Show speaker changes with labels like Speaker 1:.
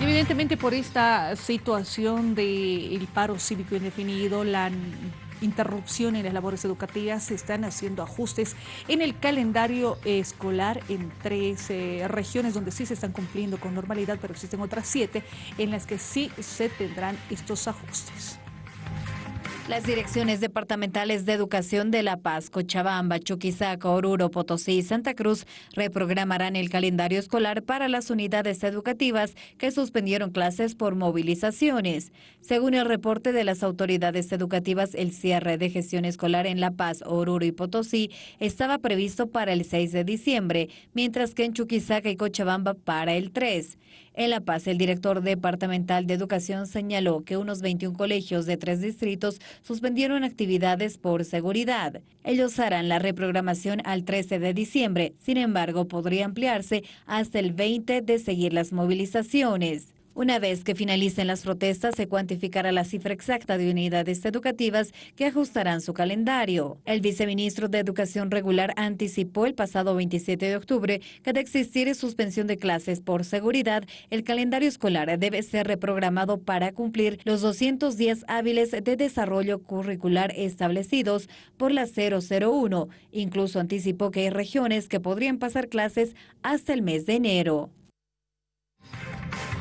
Speaker 1: evidentemente por esta situación del paro cívico indefinido, la interrupción en las labores educativas, se están haciendo ajustes en el calendario escolar en tres eh, regiones donde sí se están cumpliendo con normalidad, pero existen otras siete en las que sí se tendrán estos ajustes.
Speaker 2: Las direcciones departamentales de educación de La Paz, Cochabamba, Chuquisaca, Oruro, Potosí y Santa Cruz reprogramarán el calendario escolar para las unidades educativas que suspendieron clases por movilizaciones. Según el reporte de las autoridades educativas, el cierre de gestión escolar en La Paz, Oruro y Potosí estaba previsto para el 6 de diciembre, mientras que en Chuquisaca y Cochabamba para el 3. En La Paz, el director departamental de educación señaló que unos 21 colegios de tres distritos suspendieron actividades por seguridad. Ellos harán la reprogramación al 13 de diciembre, sin embargo podría ampliarse hasta el 20 de seguir las movilizaciones. Una vez que finalicen las protestas, se cuantificará la cifra exacta de unidades educativas que ajustarán su calendario. El viceministro de Educación Regular anticipó el pasado 27 de octubre que de existir suspensión de clases por seguridad, el calendario escolar debe ser reprogramado para cumplir los 200 días hábiles de desarrollo curricular establecidos por la 001. Incluso anticipó que hay regiones que podrían pasar clases hasta el mes de enero.